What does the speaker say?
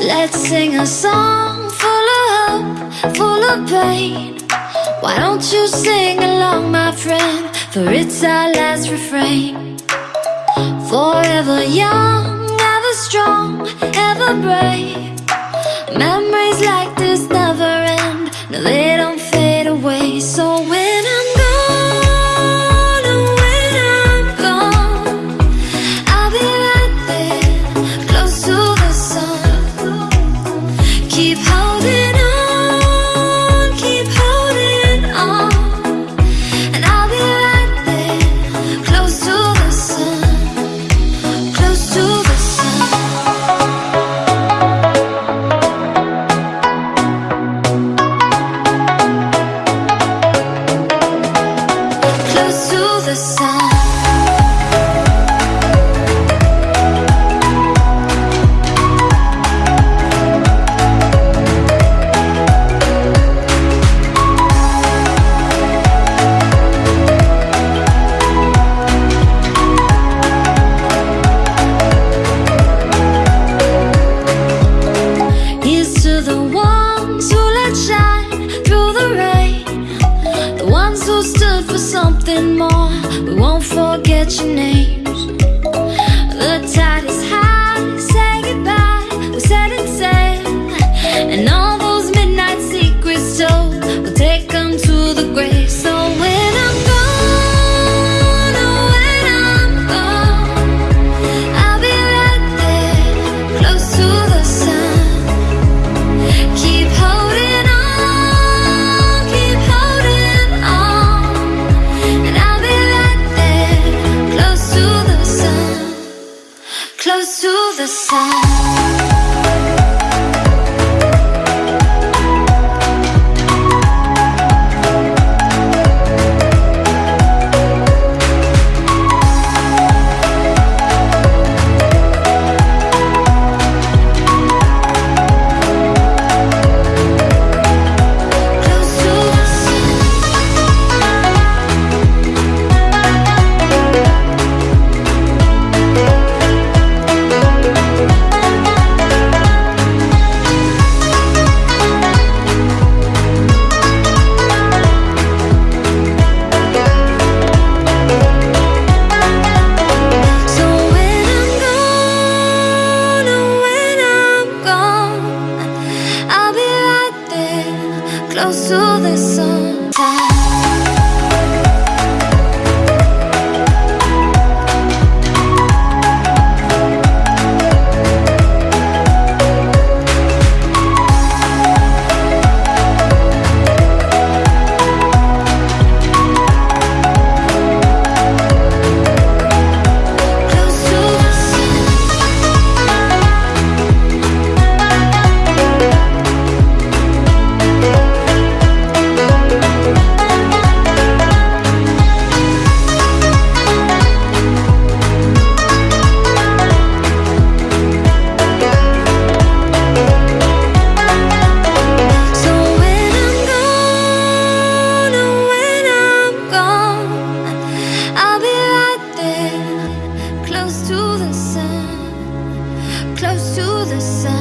Let's sing a song full of hope, full of pain. Why don't you sing along, my friend? For it's our last refrain. Forever young, ever strong, ever brave. more. We won't forget your name. the sun. the sun.